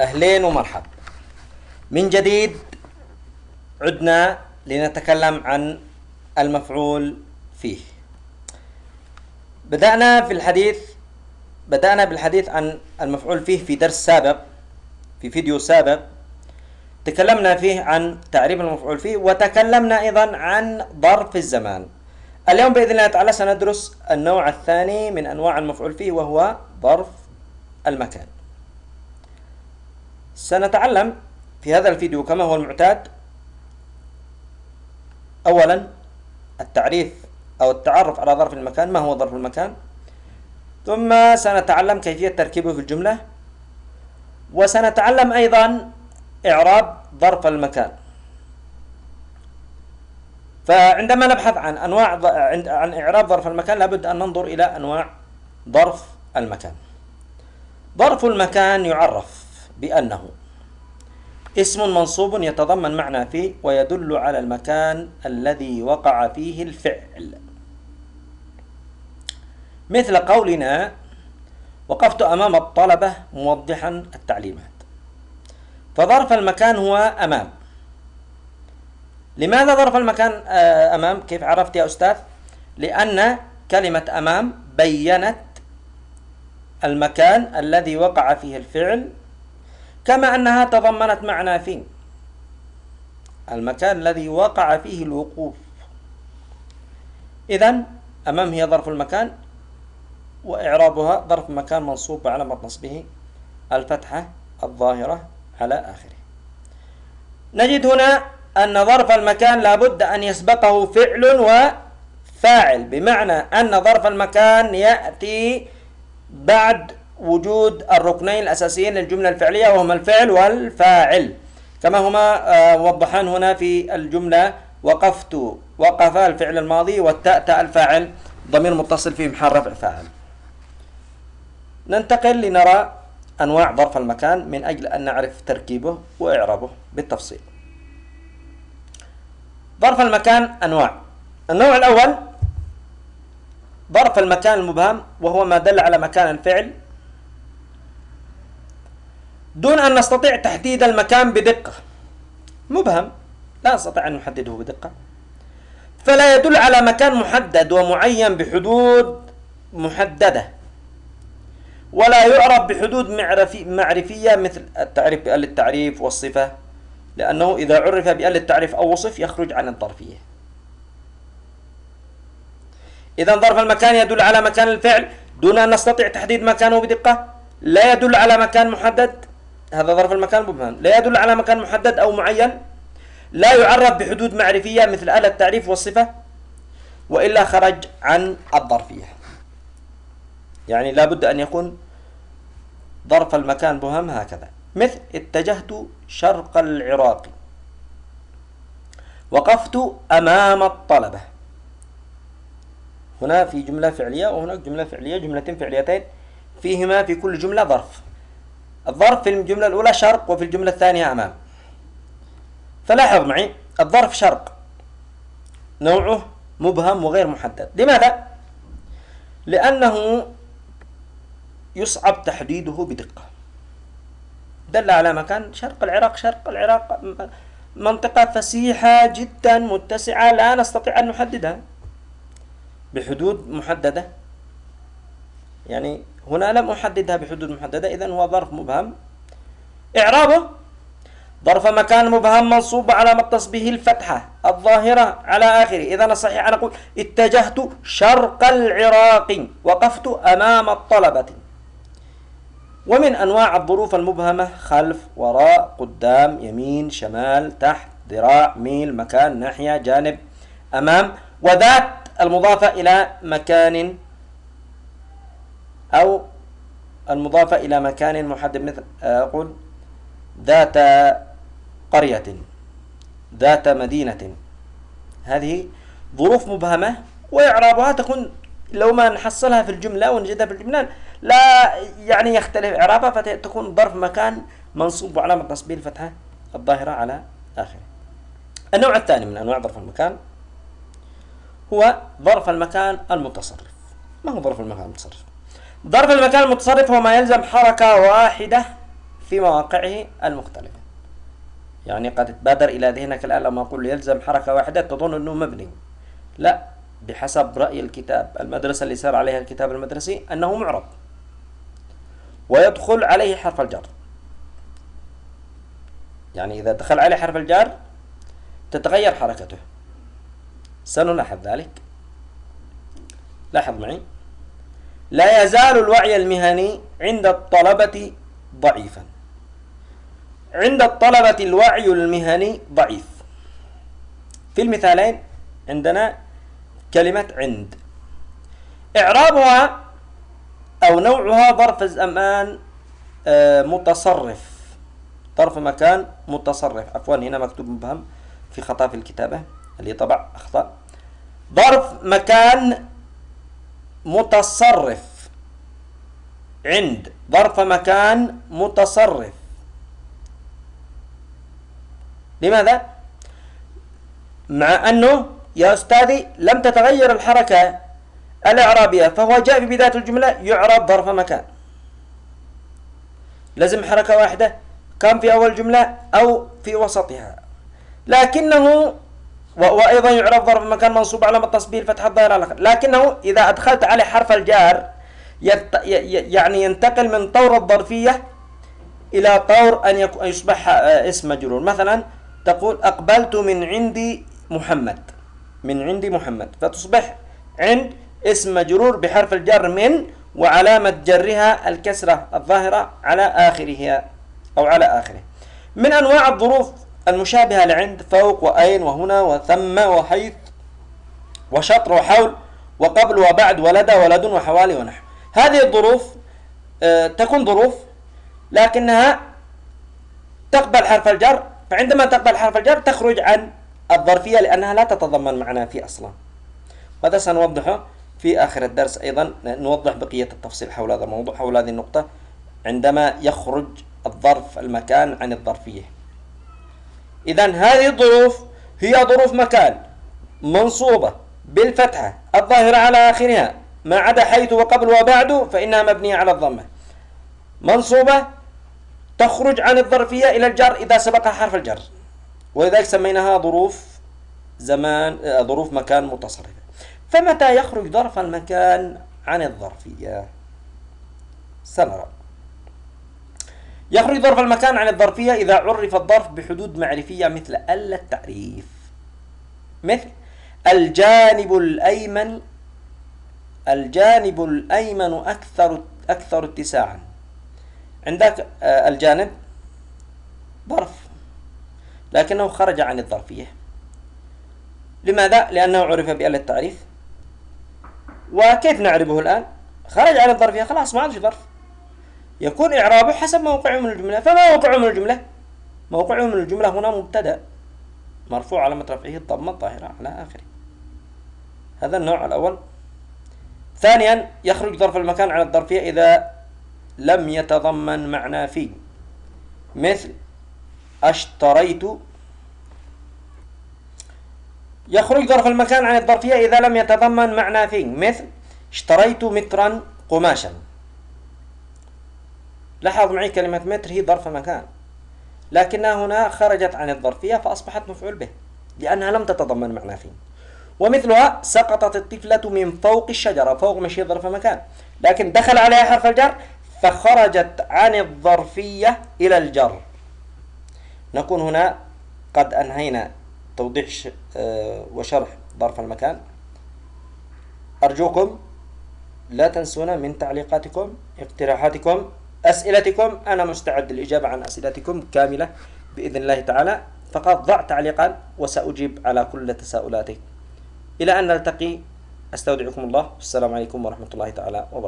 أهلين ومرحب. من جديد عدنا لنتكلم عن المفعول فيه. بدأنا في الحديث بدأنا بالحديث عن المفعول فيه في درس سابق في فيديو سابق. تكلمنا فيه عن تعريف المفعول فيه وتكلمنا أيضا عن ظرف الزمان. اليوم بإذن الله تعالى سندرس النوع الثاني من أنواع المفعول فيه وهو ظرف المكان. سنتعلم في هذا الفيديو كما هو المعتاد. أولا التعريف أو التعرف على ظرف المكان. ما هو ظرف المكان؟ ثم سنتعلم كيفية تركيبه في الجملة. وسنتعلم أيضا إعراب ظرف المكان. فعندما نبحث عن أنواع عن إعراب ظرف المكان لابد أن ننظر إلى أنواع ظرف المكان. ظرف المكان يعرف بأنه اسم منصوب يتضمن معنى فيه ويدل على المكان الذي وقع فيه الفعل. مثل قولنا وقفت أمام الطلبة موضحا التعليمات. فظرف المكان هو أمام. لماذا ظرف المكان آه، أمام؟ كيف عرفت يا أستاذ؟ لأن كلمة أمام بينت المكان الذي وقع فيه الفعل كما أنها تضمنت معنى فيه المكان الذي وقع فيه الوقوف. إذا أمام هي ظرف المكان وإعرابها ظرف مكان منصوب علامة نصبه الفتحة الظاهرة على آخره. نجد هنا أن ظرف المكان لابد أن يسبقه فعل وفاعل بمعنى أن ظرف المكان يأتي بعد وجود الركنين الأساسيين للجملة الفعلية وهما الفعل والفاعل. كما هما آه، موضحان هنا في الجملة وقفت وقف الفعل الماضي والتاء تاء الفاعل ضمير متصل في محل رفع فاعل. ننتقل لنرى أنواع ظرف المكان من أجل أن نعرف تركيبه وإعرابه بالتفصيل. ظرف المكان أنواع. النوع الأول ظرف المكان المبهم وهو ما دل على مكان الفعل دون أن نستطيع تحديد المكان بدقة. مبهم. لا نستطيع أن نحدده بدقة. فلا يدل على مكان محدد ومعين بحدود محددة. ولا يعرف بحدود معرفي معرفية مثل التعريف بأل التعريف والصفة. لأنه إذا عرف بأل التعريف أو وصف يخرج عن الظرفية. إذا ظرف المكان يدل على مكان الفعل دون أن نستطيع تحديد مكانه بدقة. لا يدل على مكان محدد. هذا ظرف المكان مبهم لا يدل على مكان محدد أو معين. لا يعرف بحدود معرفية مثل آلة التعريف والصفة وإلا خرج عن الظرفية. يعني لا بد أن يكون ظرف المكان مبهم هكذا. مثل اتجهت شرق العراق. وقفت أمام الطلبة. هنا في جملة فعلية وهناك جملة فعلية جملتين فعليتين فيهما في كل جملة ظرف. الظرف في الجملة الأولى شرق وفي الجملة الثانية أمام. فلاحظ معي الظرف شرق. نوعه مبهم وغير محدد. لماذا؟ لأنه يصعب تحديده بدقة. دل على مكان شرق العراق شرق العراق منطقة فسيحة جدا متسعة لا نستطيع أن نحددها. بحدود محددة. يعني هنا لم أحددها بحدود محددة إذن هو ظرف مبهم. إعرابه ظرف مكان مبهم منصوب على متص به الفتحة الظاهرة على آخره. إذا الصحيح أن أقول اتجهت شرق العراق وقفت أمام الطلبة. ومن أنواع الظروف المبهمة خلف وراء قدام يمين شمال تحت ذراع ميل مكان ناحية جانب أمام وذات المضافة إلى مكان أو المضافة إلى مكان محدد مثل أقول ذات قرية ذات مدينة. هذه ظروف مبهمة وإعرابها تكون لو ما نحصلها في الجملة ونجدها في الجملة لا يعني يختلف. إعرابها فتكون ظرف مكان منصوب وعلامة نصبه الفتحة الظاهرة على آخره. النوع الثاني من أنواع ظرف المكان هو ظرف المكان المتصرف. ما هو ظرف المكان المتصرف؟ ظرف المكان المتصرف هو ما يلزم حركة واحدة في مواقعه المختلفة. يعني قد تبادر إلى ذهنك الآن لما أقول يلزم حركة واحدة تظن أنه مبني. لا بحسب رأي الكتاب المدرسة اللي سار عليها الكتاب المدرسي أنه معرب ويدخل عليه حرف الجر. يعني إذا دخل عليه حرف الجر تتغير حركته. سنلاحظ ذلك. لاحظ معي. لا يزال الوعي المهني عند الطلبة ضعيفا. عند الطلبة الوعي المهني ضعيف. في المثالين عندنا كلمة عند. إعرابها أو نوعها ظرف الزمان آه، متصرف. ظرف مكان متصرف. عفوا هنا مكتوب مبهم في خطأ في الكتابة. اللي طبع أخطأ. ظرف مكان متصرف. عند ظرف مكان متصرف. لماذا؟ مع أنه يا أستاذي لم تتغير الحركة الإعرابية فهو جاء في بداية الجملة يعرب ظرف مكان. لازم حركة واحدة كان في أول جملة أو في وسطها. لكنه وأيضا يعرف ظرف مكان منصوب على التصبير الفتحة الظاهرة لكنه إذا أدخلت عليه حرف الجار يعني ينتقل من طور الظرفية إلى طور أن يصبح اسم مجرور. مثلا تقول أقبلت من عندي محمد. من عندي محمد. فتصبح عند اسم مجرور بحرف الجر من وعلامة جرها الكسرة الظاهرة على آخره أو على آخره. من أنواع الظروف المشابهة لعند فوق وأين وهنا وثم وحيث وشطر وحول وقبل وبعد ولدى ولد وحوالي ونحو. هذه الظروف آه، تكون ظروف لكنها تقبل حرف الجر. فعندما تقبل حرف الجر تخرج عن الظرفية لأنها لا تتضمن معنى في أصلا. وهذا سنوضحه في آخر الدرس أيضا؟ نوضح بقية التفصيل حول هذا الموضوع حول هذه النقطة عندما يخرج الظرف المكان عن الظرفية. إذا هذه الظروف هي ظروف مكان منصوبة بالفتحة الظاهرة على آخرها ما عدا حيث وقبل وبعد فإنها مبنية على الضمة. منصوبة تخرج عن الظرفية إلى الجر إذا سبقها حرف الجر. ولذلك سميناها ظروف زمان آه، ظروف مكان متصرفة. فمتى يخرج ظرف المكان عن الظرفية؟ سنرى. يخرج ظرف المكان عن الظرفية إذا عرف الظرف بحدود معرفية مثل ألا التعريف. مثل الجانب الأيمن الجانب الأيمن أكثر أكثر اتساعا. عندك آه، الجانب ظرف لكنه خرج عن الظرفية. لماذا؟ لأنه عرف بأل التعريف. وكيف نعرفه الآن؟ خرج عن الظرفية خلاص ما عادش ظرف. يكون إعرابه حسب موقعه من الجملة. فما موقعه من الجملة؟ موقعه من الجملة هنا مبتدأ. مرفوع على رفعه الضمة الظاهرة على آخره. هذا النوع الأول. ثانيا يخرج ظرف المكان عن الظرفية إذا لم يتضمن معنى في مثل أشتريت. يخرج ظرف المكان عن الظرفية إذا لم يتضمن معنى في مثل اشتريت مترا قماشا. لاحظ معي كلمة متر هي ظرف مكان. لكنها هنا خرجت عن الظرفية فأصبحت مفعول به لأنها لم تتضمن معنى في ومثلها سقطت الطفلة من فوق الشجرة فوق مشي ظرف مكان. لكن دخل عليها حرف الجر فخرجت عن الظرفية إلى الجر. نكون هنا قد أنهينا توضيح آه، وشرح ظرف المكان. أرجوكم لا تنسونا من تعليقاتكم اقتراحاتكم. أسئلتكم أنا مستعد للإجابة عن أسئلتكم كاملة بإذن الله تعالى. فقط ضع تعليقا وسأجيب على كل تساؤلاتك إلى أن نلتقي أستودعكم الله. والسلام عليكم ورحمة الله تعالى وبركاته.